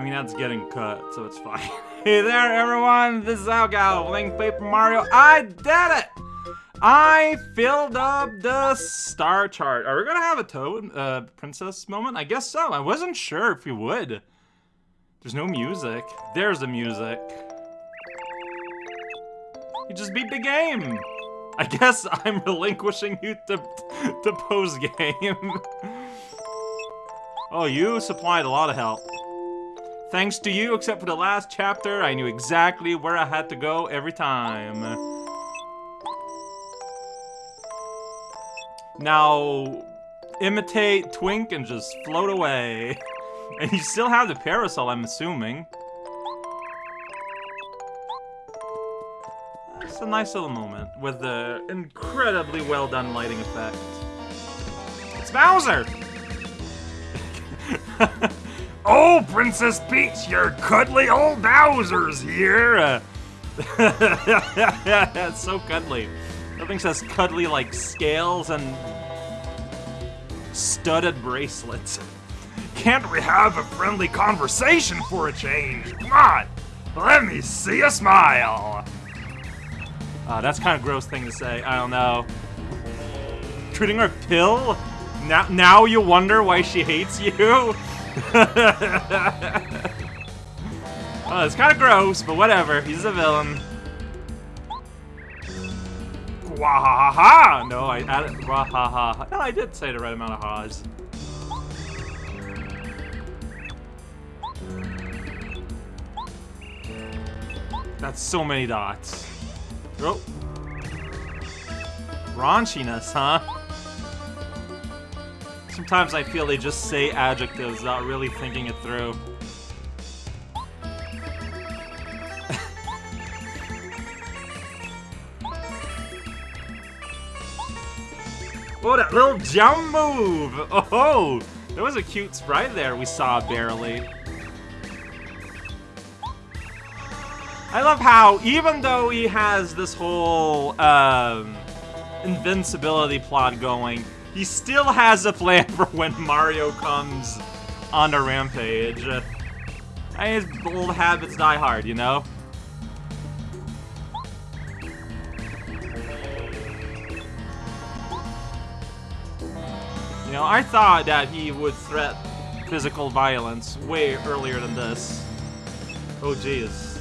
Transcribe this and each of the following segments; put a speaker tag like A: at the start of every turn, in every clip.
A: I mean, that's getting cut, so it's fine. hey there, everyone! This is Algal playing Paper Mario. I did it! I filled up the star chart. Are we gonna have a Toad uh, Princess moment? I guess so. I wasn't sure if we would. There's no music. There's the music. You just beat the game. I guess I'm relinquishing you to, to post-game. oh, you supplied a lot of help. Thanks to you, except for the last chapter, I knew exactly where I had to go every time. Now, imitate Twink and just float away. and you still have the parasol, I'm assuming. It's a nice little moment with the incredibly well done lighting effect. It's Bowser!
B: oh, Princess Peach, your cuddly old Bowser's here!
A: it's so cuddly. Nothing says cuddly like scales and studded bracelets.
B: Can't we have a friendly conversation for a change? Come on, let me see a smile.
A: Uh, that's kind of gross thing to say. I don't know. Treating her pill? Now, now you wonder why she hates you? oh, it's kind of gross, but whatever. He's a villain. Wahaha! No, I added wahaha. No, I did say the right amount of ha's. That's so many dots. Oh. Raunchiness, huh? Sometimes I feel they just say adjectives without really thinking it through. oh, that little jump move! Oh, there was a cute sprite there we saw barely. I love how, even though he has this whole um, invincibility plot going, he still has a plan for when Mario comes on a rampage. His old habits die hard, you know? You know, I thought that he would threat physical violence way earlier than this. Oh, jeez.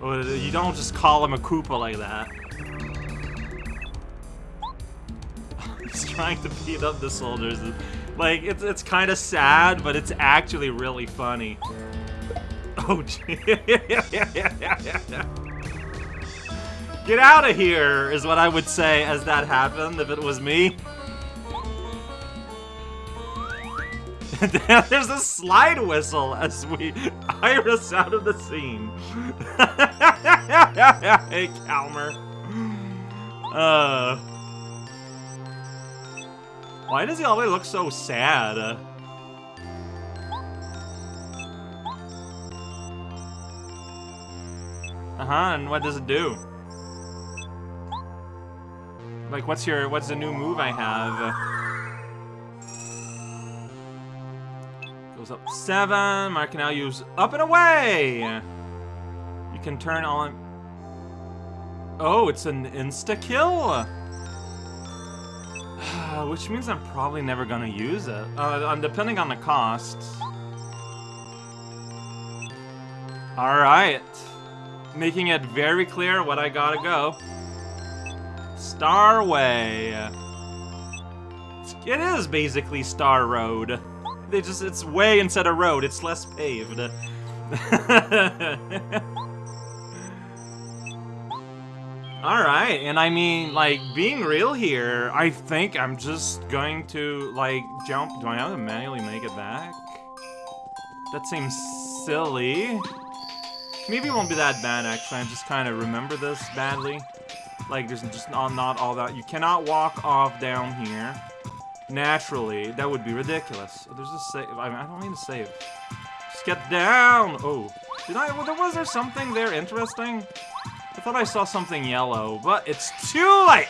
A: Oh, you don't just call him a Koopa like that. He's trying to beat up the soldiers. Like, it's, it's kind of sad, but it's actually really funny. Oh, gee. Get out of here, is what I would say as that happened if it was me. There's a slide whistle as we iris out of the scene. hey, Kalmar. Uh. Why does he always look so sad? Uh-huh, and what does it do? Like, what's your, what's the new move I have? Goes up seven. Mark can now use up and away. You can turn on. Oh, it's an insta kill. Which means I'm probably never gonna use it. Uh, depending on the cost. Alright. Making it very clear what I gotta go. Starway. It is basically Star Road. They just, it's way instead of road, it's less paved. Alright, and I mean, like, being real here, I think I'm just going to, like, jump. Do I have to manually make it back? That seems silly. Maybe it won't be that bad, actually. I just kind of remember this badly. Like, there's just not, not all that. You cannot walk off down here. Naturally, that would be ridiculous. There's a save. I, mean, I don't need to save. Just get down! Oh. Did I- well, there was there something there interesting? I thought I saw something yellow, but it's too late!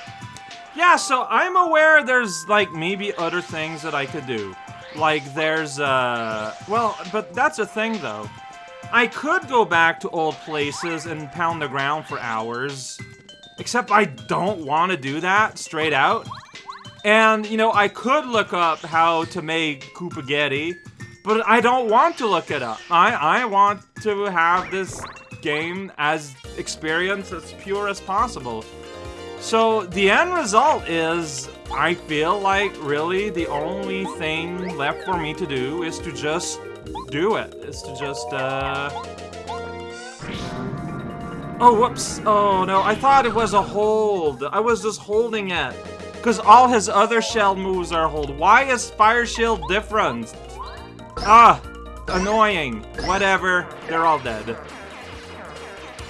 A: Yeah, so I'm aware there's, like, maybe other things that I could do. Like, there's, uh... Well, but that's a thing, though. I could go back to old places and pound the ground for hours. Except I don't want to do that, straight out. And, you know, I could look up how to make Koopagetti, but I don't want to look it up. I, I want to have this game as experience as pure as possible. So the end result is, I feel like really the only thing left for me to do is to just do it. Is to just, uh... Oh, whoops. Oh, no. I thought it was a hold. I was just holding it. Because all his other shell moves are hold. Why is Fire Shield different? Ah, annoying. Whatever. They're all dead.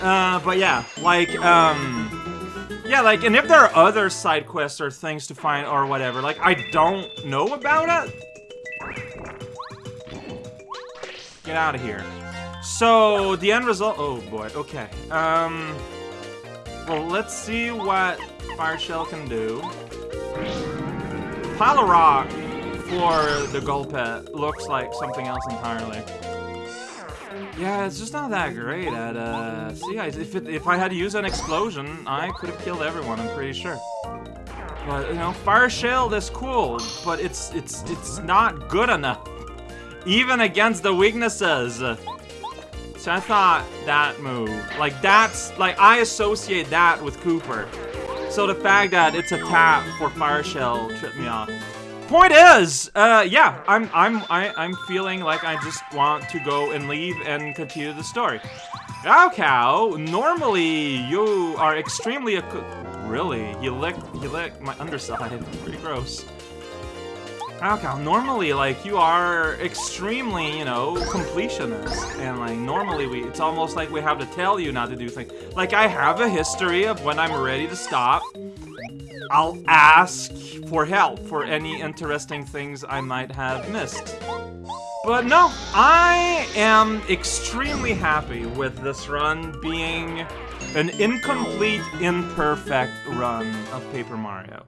A: Uh, but yeah, like, um... Yeah, like, and if there are other side quests or things to find or whatever, like, I don't know about it. Get out of here. So, the end result- oh boy, okay. Um, well, let's see what Fire Shell can do. Pile of rock for the Gulpit looks like something else entirely. Yeah, it's just not that great at, uh... See, I, if, it, if I had to use an explosion, I could have killed everyone, I'm pretty sure. But, you know, Fire Shield is cool, but it's, it's, it's not good enough. Even against the weaknesses. So I thought that move, like that's, like I associate that with Kooper. So the fact that it's a tap for Fire Shell tripped me off. Point is, uh, yeah, I'm, I'm, I, am i am feeling like I just want to go and leave and continue the story. raocow, normally you are extremely, really, he licked, he licked my underside, pretty gross. raocow, normally, like, you are extremely, you know, completionist, and, like, normally we, it's almost like we have to tell you not to do things. Like, I have a history of when I'm ready to stop, I'll ask for help for any interesting things I might have missed. But no, I am extremely happy with this run being an incomplete, imperfect run of Paper Mario.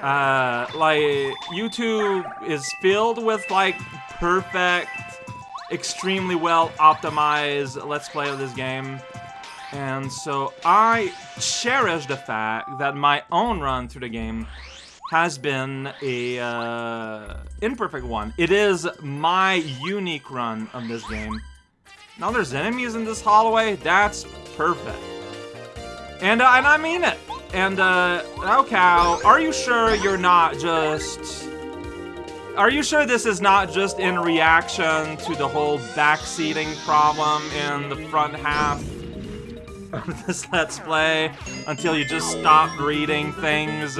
A: Uh, like, YouTube is filled with, like, perfect, extremely well optimized Let's Play of this game. And so I cherish the fact that my own run through the game has been a uh, imperfect one. It is my unique run of this game. Now there's enemies in this hallway. That's perfect. And, uh, and I mean it. And, uh, cow, are you sure you're not just... Are you sure this is not just in reaction to the whole backseating problem in the front half of this Let's Play until you just stop reading things.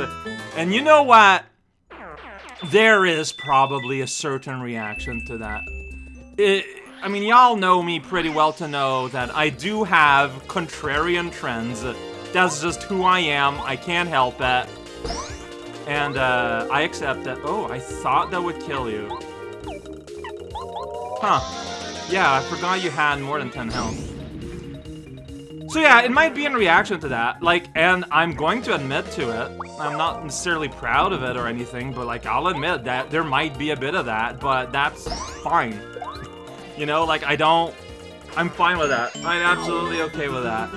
A: And you know what? There is probably a certain reaction to that. It, I mean, y'all know me pretty well to know that I do have contrarian trends. That's just who I am. I can't help it. And uh, I accept it. Oh, I thought that would kill you. Huh. Yeah, I forgot you had more than 10 health. So yeah, it might be in reaction to that, like, and I'm going to admit to it. I'm not necessarily proud of it or anything, but like, I'll admit that there might be a bit of that, but that's fine. you know, like, I don't, I'm fine with that. I'm absolutely okay with that.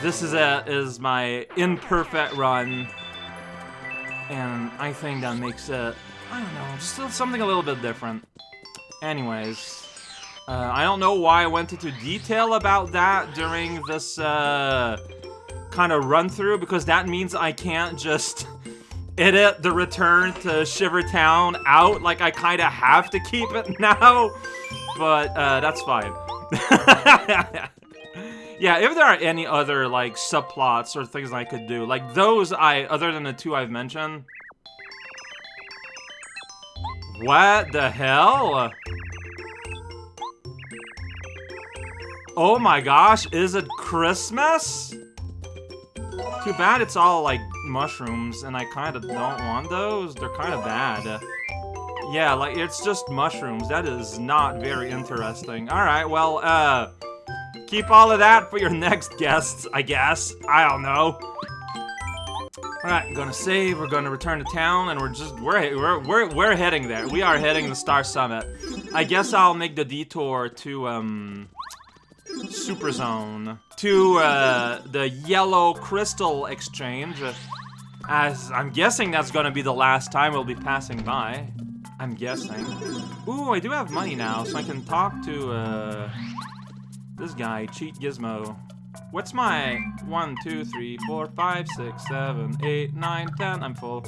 A: This is it, is my imperfect run, and I think that makes it, I don't know, just something a little bit different. Anyways, uh, I don't know why I went into detail about that during this uh, kind of run-through, because that means I can't just edit the return to Shiver Town out. Like, I kind of have to keep it now, but uh, that's fine. yeah, if there are any other, like, subplots or things I could do, like, those I, other than the two I've mentioned... What the hell? Oh my gosh, is it Christmas? Too bad it's all, like, mushrooms, and I kind of don't want those. They're kind of bad. Yeah, like, it's just mushrooms. That is not very interesting. Alright, well, uh... Keep all of that for your next guests, I guess. I don't know. Alright, gonna save, we're gonna return to town, and we're just, we're, we're, we're, we're heading there. We are heading the Star Summit. I guess I'll make the detour to, um, Super Zone. To, uh, the Yellow Crystal Exchange. As I'm guessing that's gonna be the last time we'll be passing by. I'm guessing. Ooh, I do have money now, so I can talk to, uh, this guy, Cheat Gizmo. What's my one, two, three, four, five, six, seven, eight, nine, ten? I'm full.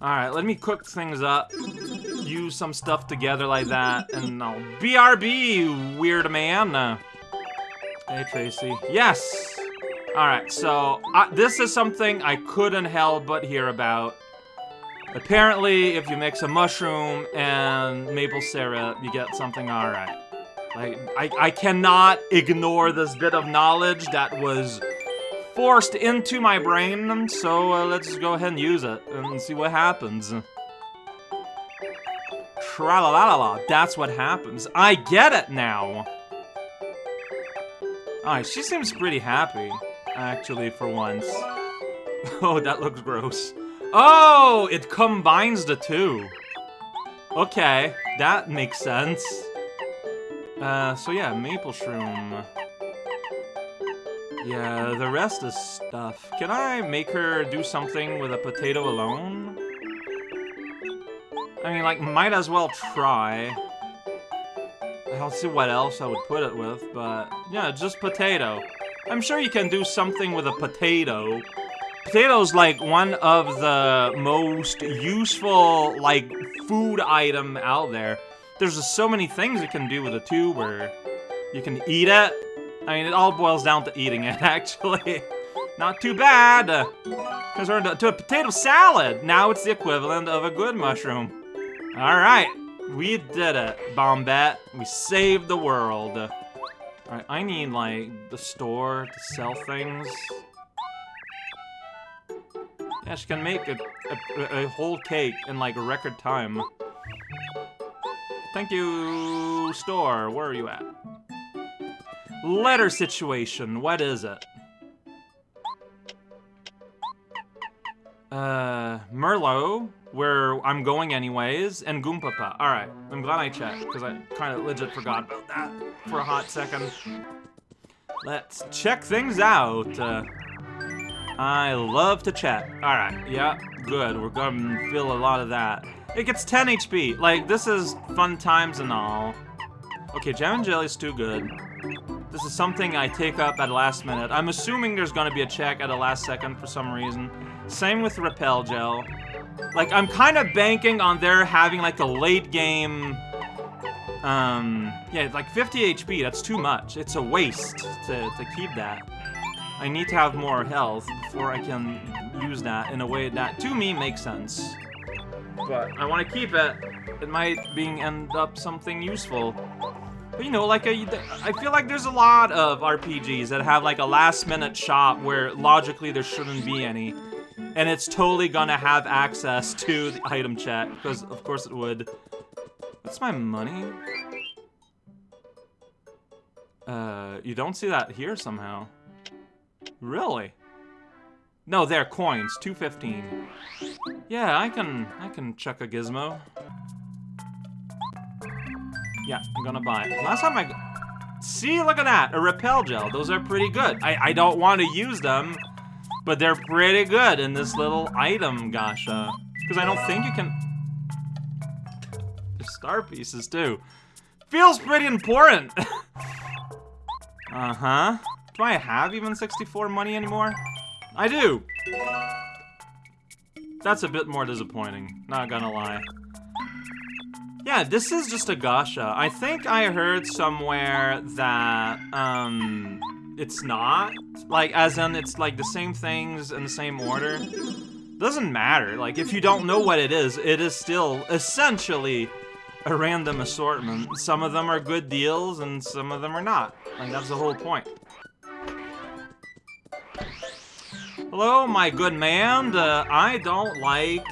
A: Alright, let me cook things up. Use some stuff together like that, and I'll BRB, weird man. Uh, hey, Tracy. Yes! Alright, so uh, this is something I couldn't help but hear about. Apparently, if you mix a mushroom and maple syrup, you get something alright. Like, I, I cannot ignore this bit of knowledge that was forced into my brain, so uh, let's just go ahead and use it and see what happens. Tra la la la that's what happens. I get it now! Alright, she seems pretty happy, actually, for once. Oh, that looks gross. Oh, it combines the two. Okay, that makes sense. Uh, so yeah, maple shroom. Yeah, the rest is stuff. Can I make her do something with a potato alone? I mean, like, might as well try. I'll see what else I would put it with, but yeah, just potato. I'm sure you can do something with a potato. Potato's like one of the most useful, like, food item out there. There's just so many things you can do with a tuber. You can eat it. I mean, it all boils down to eating it, actually. Not too bad. Because we're into a potato salad. Now it's the equivalent of a good mushroom. Alright. We did it, Bombette. We saved the world. Alright, I need, like, the store to sell things. Yeah, she can make a, a, a whole cake in, like, record time. Thank you, store. Where are you at? Letter situation. What is it? Uh, Merlow, where I'm going anyways, and Goompapa. Alright, I'm glad I checked, because I kind of legit forgot about that for a hot second. Let's check things out. Uh, I love to chat. Alright, yeah, good. We're gonna feel a lot of that. It gets 10 HP. Like, this is fun times and all. Okay, Jam and Jelly's too good. This is something I take up at last minute. I'm assuming there's gonna be a check at the last second for some reason. Same with Repel Gel. Like, I'm kind of banking on their having, like, a late game... Um, yeah, like 50 HP, that's too much. It's a waste to, to keep that. I need to have more health before I can use that in a way that, to me, makes sense. But I want to keep it. It might being end up something useful. But you know, like, a, I feel like there's a lot of RPGs that have, like, a last-minute shop where, logically, there shouldn't be any. And it's totally gonna have access to the item chat, because of course it would. What's my money? Uh, you don't see that here somehow. Really? No, they're coins, 215. Yeah, I can I can chuck a gizmo. Yeah, I'm gonna buy it. Last time I See, look at that, a repel gel. Those are pretty good. I, I don't want to use them, but they're pretty good in this little item gasha. Because I don't think you can... There's star pieces, too. Feels pretty important. uh-huh. Do I have even 64 money anymore? I do. That's a bit more disappointing, not gonna lie. Yeah, this is just a gasha. I think I heard somewhere that, um, it's not. Like, as in, it's like the same things in the same order. Doesn't matter. Like, if you don't know what it is, it is still essentially a random assortment. Some of them are good deals, and some of them are not. Like, that's the whole point. Hello, my good man. Uh, I don't like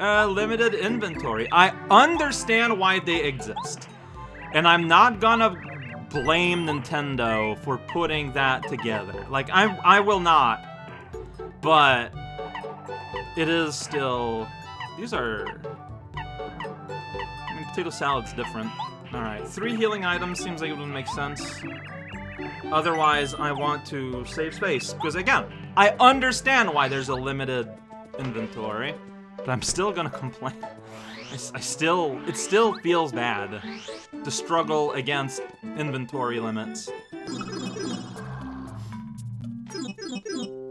A: uh, limited inventory. I understand why they exist. And I'm not gonna blame Nintendo for putting that together. Like, I, I will not. But it is still... These are... I mean, potato salad's different. Alright, three healing items seems like it would make sense. Otherwise, I want to save space. Because again, I understand why there's a limited inventory. But I'm still gonna complain. I, I still... It still feels bad. To struggle against inventory limits.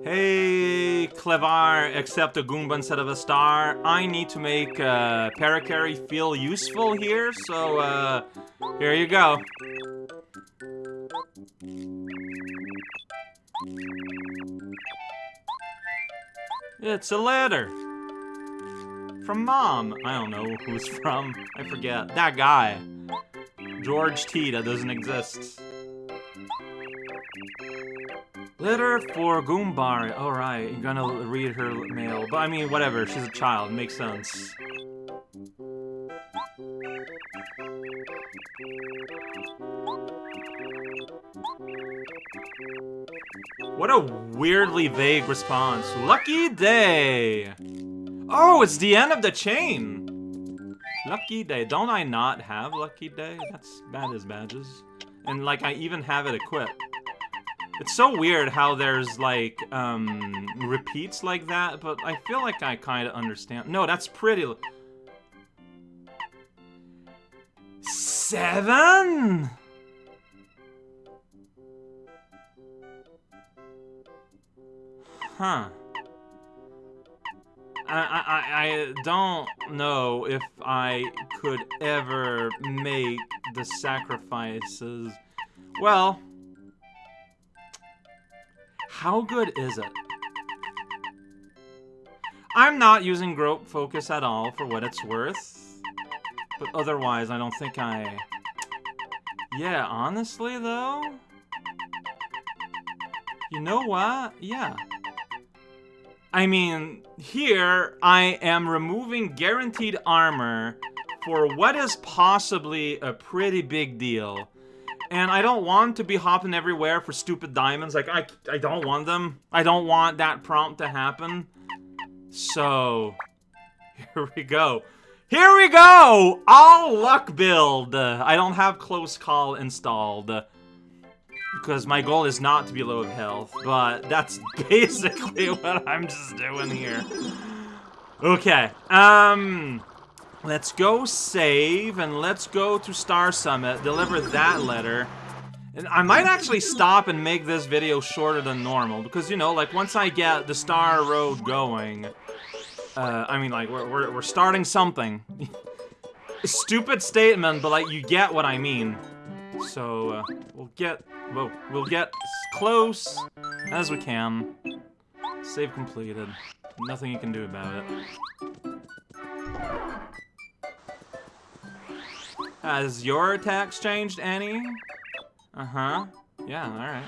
A: Hey, Klevar, accept a Goomba instead of a star. I need to make uh, Parakarry feel useful here, so uh, here you go. It's a letter. From Mom. I don't know who's from. I forget. That guy. George T. That doesn't exist. Letter for Goombaria. Alright, you're gonna read her mail. But I mean, whatever, she's a child, makes sense. What a weirdly vague response. Lucky day! Oh, it's the end of the chain! Lucky day. Don't I not have lucky day? That's bad as badges. And like, I even have it equipped. It's so weird how there's, like, um, repeats like that, but I feel like I kind of understand. No, that's pretty... Seven? Huh. I, I, I don't know if I could ever make the sacrifices. Well, how good is it? I'm not using Group Focus at all for what it's worth. But otherwise, I don't think I... Yeah, honestly, though... You know what? Yeah. I mean, here, I am removing guaranteed armor for what is possibly a pretty big deal. And I don't want to be hopping everywhere for stupid diamonds. Like, I, I don't want them. I don't want that prompt to happen. So, here we go. Here we go! All luck build. I don't have close call installed. Because my goal is not to be low of health, but that's basically what I'm just doing here. Okay, um... Let's go save, and let's go to Star Summit, deliver that letter. And I might actually stop and make this video shorter than normal, because, you know, like, once I get the Star Road going, uh, I mean, like, we're, we're, we're starting something. Stupid statement, but, like, you get what I mean. So, uh, we'll get, whoa, we'll get as close as we can. Save completed. Nothing you can do about it. Has your attacks changed any? Uh-huh. Yeah, alright.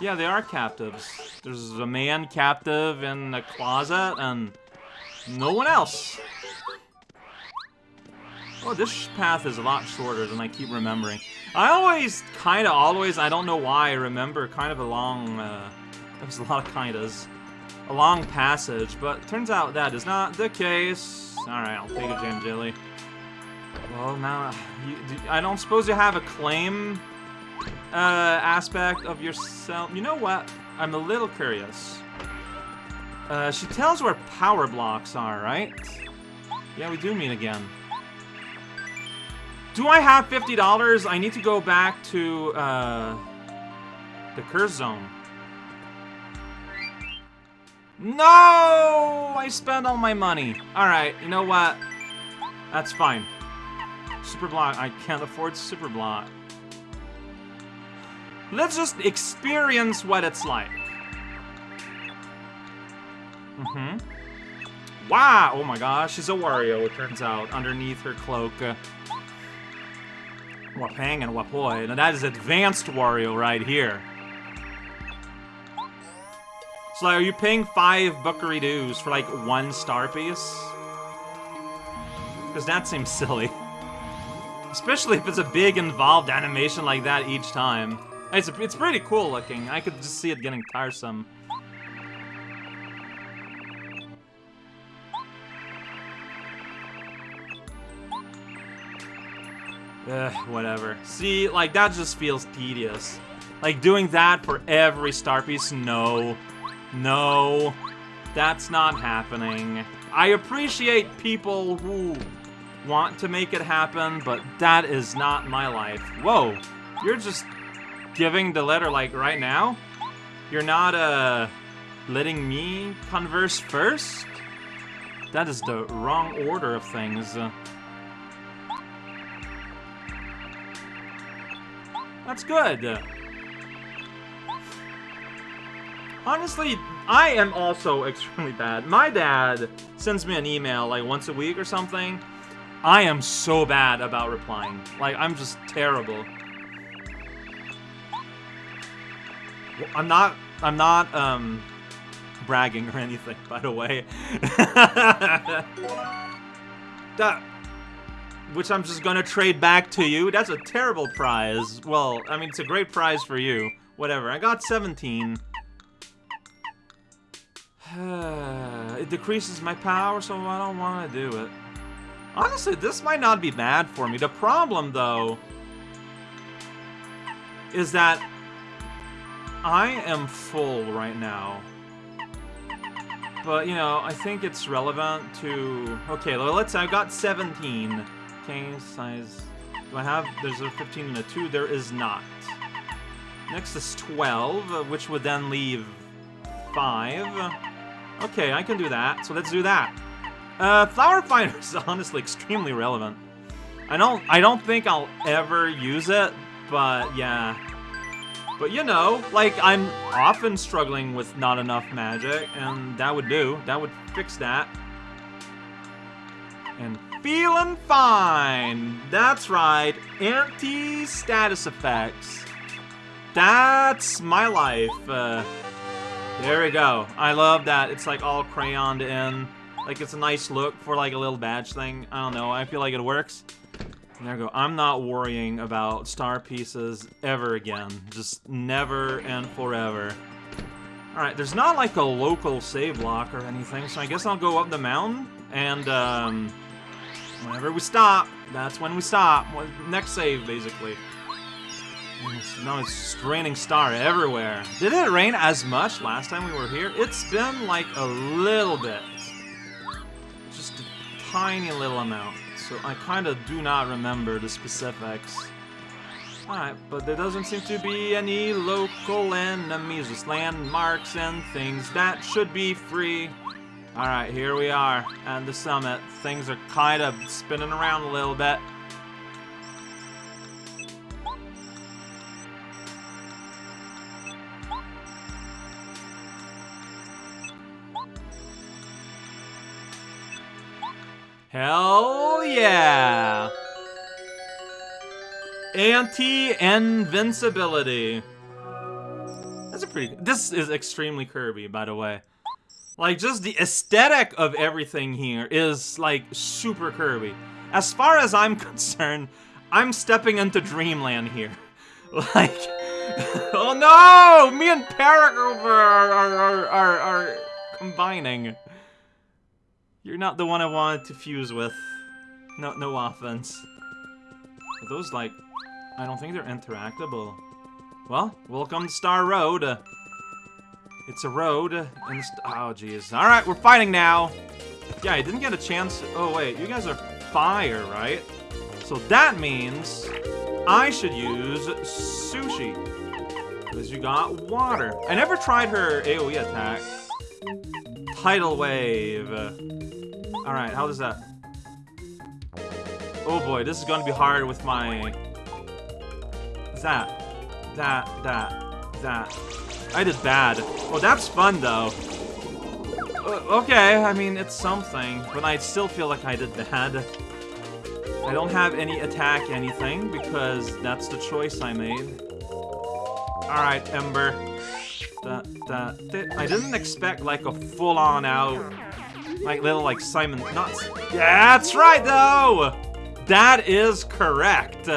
A: Yeah, they are captives. There's a man captive in a closet, and no one else. Oh, this path is a lot shorter than I keep remembering. I always, kind of always, I don't know why, I remember kind of a long, uh, there's a lot of kindas. A long passage, but turns out that is not the case. Alright, I'll take a jam jelly. Well, now, you, I don't suppose you have a claim uh, aspect of yourself. You know what? I'm a little curious. Uh, she tells where power blocks are, right? Yeah, we do meet again. Do I have $50? I need to go back to, uh, the curse zone. No! I spent all my money. Alright, you know what? That's fine. Super block. I can't afford super block. Let's just experience what it's like. Mm-hmm. Wow! Oh my gosh, she's a Wario, it turns out, underneath her cloak. Wapang and Wapoi. Now that is advanced Wario right here. So are you paying five buckery dues for like one star piece? Because that seems silly. Especially if it's a big involved animation like that each time. It's, it's pretty cool looking. I could just see it getting tiresome. Ugh, whatever. See, like, that just feels tedious. Like, doing that for every star piece? No. No. That's not happening. I appreciate people who want to make it happen, but that is not my life. Whoa. You're just giving the letter, like, right now? You're not, uh, letting me converse first? That is the wrong order of things. That's good. Honestly, I am also extremely bad. My dad sends me an email like once a week or something. I am so bad about replying. Like, I'm just terrible. I'm not, I'm not, um, bragging or anything, by the way. that, which I'm just gonna trade back to you. That's a terrible prize. Well, I mean, it's a great prize for you. Whatever, I got 17. it decreases my power, so I don't want to do it. Honestly, this might not be bad for me. The problem, though, is that I am full right now. But, you know, I think it's relevant to... Okay, let's say I got 17. Okay, size... Do I have... There's a 15 and a 2. There is not. Next is 12, which would then leave 5. Okay, I can do that, so let's do that. Uh, Flower Finder is honestly extremely relevant. I don't, I don't think I'll ever use it, but yeah. But you know, like, I'm often struggling with not enough magic, and that would do. That would fix that. And feeling fine! That's right, anti-status effects. That's my life. Uh, there we go. I love that. It's like all crayoned in. Like it's a nice look for like a little badge thing. I don't know. I feel like it works. There we go. I'm not worrying about star pieces ever again. Just never and forever. Alright, there's not like a local save lock or anything, so I guess I'll go up the mountain, and um, whenever we stop, that's when we stop. Next save, basically. Now it's raining star everywhere. Did it rain as much last time we were here? It's been like a little bit. Just a tiny little amount. So I kind of do not remember the specifics. Alright, but there doesn't seem to be any local enemies, just landmarks and things. That should be free. Alright, here we are at the summit. Things are kind of spinning around a little bit. Hell yeah! Anti-invincibility. That's a pretty... This is extremely Kirby, by the way. Like, just the aesthetic of everything here is, like, super Kirby. As far as I'm concerned, I'm stepping into Dreamland here. Like... oh no! Me and Parakarry are, are, are, are combining. You're not the one I wanted to fuse with. No, no offense. Are those, like... I don't think they're interactable. Well, welcome to Star Road. It's a road. And oh, jeez. Alright, we're fighting now. Yeah, I didn't get a chance... Oh, wait. You guys are fire, right? So that means I should use Sushie. Because you got water. I never tried her AoE attack. Tidal Wave. Alright, how does that... Oh boy, this is gonna be hard with my... That. That, that, that. I did bad. Oh, that's fun, though. Uh, okay, I mean, it's something, but I still feel like I did bad. I don't have any attack anything, because that's the choice I made. Alright, Ember. That, that, I didn't expect, like, a full-on out like little like Simon Nuts. That's right though! That is correct.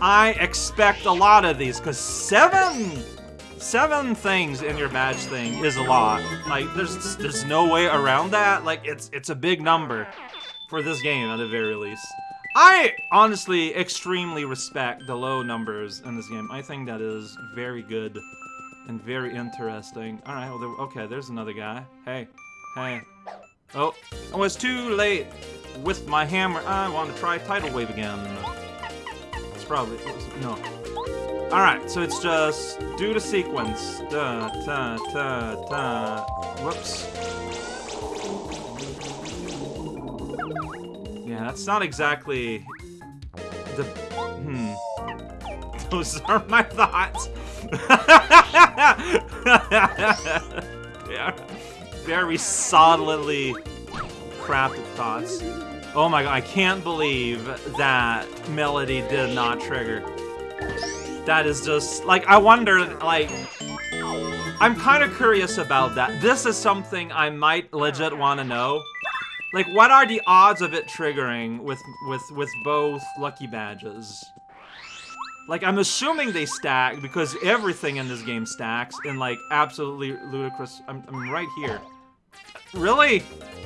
A: I expect a lot of these, because seven seven things in your badge thing is a lot. Like there's there's no way around that. Like it's it's a big number for this game at the very least. I honestly extremely respect the low numbers in this game. I think that is very good and very interesting. All right, well, there, okay, there's another guy. Hey, hey. Oh, oh, it's too late. With my hammer, I want to try Tidal Wave again. It's probably, oh, no. All right, so it's just do the sequence. Da, ta, ta, ta. Whoops. Yeah, that's not exactly the. Hmm. Those are my thoughts. very solidly crafted thoughts. Oh my god, I can't believe that Melody did not trigger. That is just, like, I wonder, like, I'm kind of curious about that. This is something I might legit want to know. Like, what are the odds of it triggering with, with, with both lucky badges? Like, I'm assuming they stack because everything in this game stacks in, like, absolutely ludicrous... I'm, I'm right here. Really?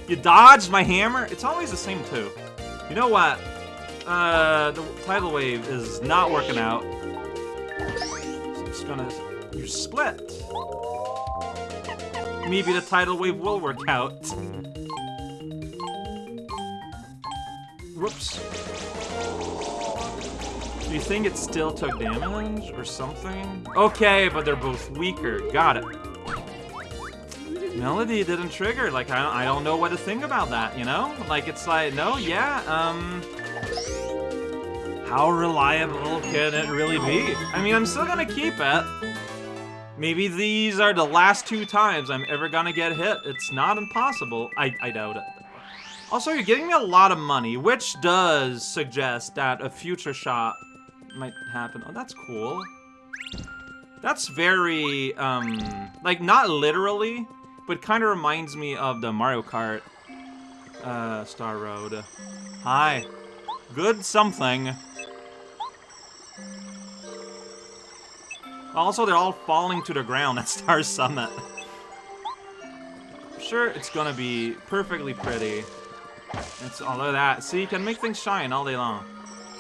A: You dodged my hammer? It's always the same, too. You know what? Uh, the tidal wave is not working out. Just gonna... You split. Maybe the tidal wave will work out. Whoops. Do you think it still took damage or something? Okay, but they're both weaker. Got it. Melody didn't trigger. Like, I don't, I don't know what to think about that, you know? Like, it's like, no, yeah, um... How reliable can it really be? I mean, I'm still gonna keep it. Maybe these are the last two times I'm ever gonna get hit. It's not impossible. I, I doubt it. Also, you're giving me a lot of money, which does suggest that a future shot might happen. Oh, that's cool. That's very, um, like, not literally, but kind of reminds me of the Mario Kart uh, Star Road. Hi. Good something. Also, they're all falling to the ground at Star Summit. Sure, it's gonna be perfectly pretty. It's all of that. See, you can make things shine all day long.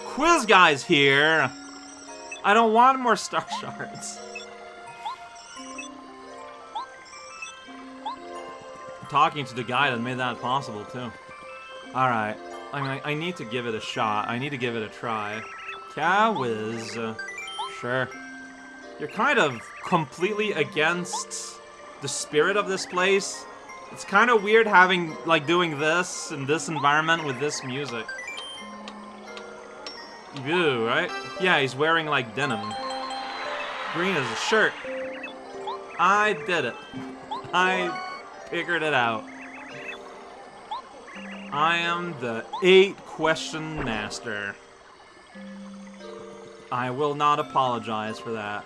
A: Quiz Guy's here! I don't want more star shards. Talking to the guy that made that possible, too. Alright. I mean, I need to give it a shot. I need to give it a try. Cowiz. Sure. You're kind of completely against the spirit of this place. It's kind of weird having, like, doing this in this environment with this music. You right? Yeah, he's wearing, like, denim. Green is a shirt. I did it. I figured it out. I am the eight question master. I will not apologize for that.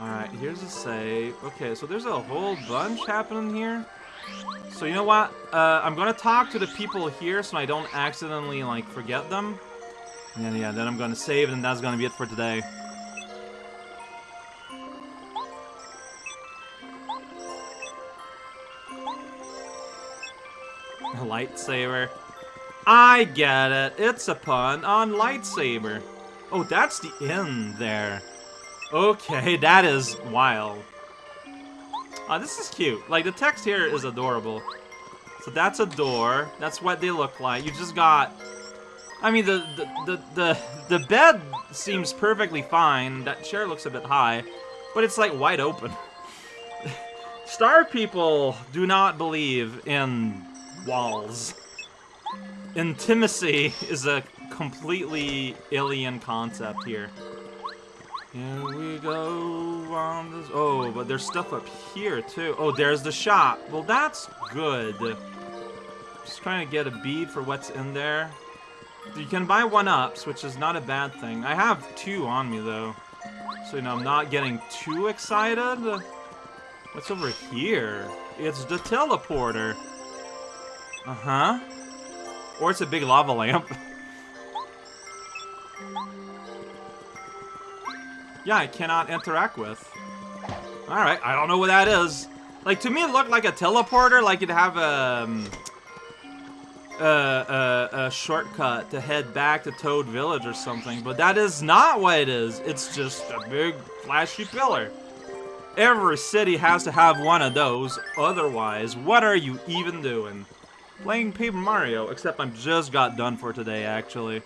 A: Alright, here's a save. Okay, so there's a whole bunch happening here. So you know what? Uh, I'm gonna talk to the people here so I don't accidentally, like, forget them. And yeah, then I'm gonna save and that's gonna be it for today. Lightsaber. I get it. It's a pun on lightsaber. Oh, that's the end there. Okay, that is wild. Oh, this is cute. Like, the text here is adorable. So that's a door. That's what they look like. You just got... I mean, the, the, the, the, the bed seems perfectly fine. That chair looks a bit high. But it's, like, wide open. Star people do not believe in walls. Intimacy is a completely alien concept here. Here we go on this. Oh, but there's stuff up here too. Oh, there's the shop. Well, that's good. Just trying to get a bead for what's in there. You can buy one-ups, which is not a bad thing. I have two on me, though. So, you know, I'm not getting too excited. What's over here? It's the teleporter. Uh-huh. Or it's a big lava lamp. yeah, I cannot interact with. Alright, I don't know what that is. Like, to me it looked like a teleporter, like you'd have a... Um, uh, uh, a shortcut to head back to Toad Village or something, but that is not what it is. It's just a big flashy pillar. Every city has to have one of those, otherwise, what are you even doing? Playing Paper Mario, except I'm just got done for today, actually.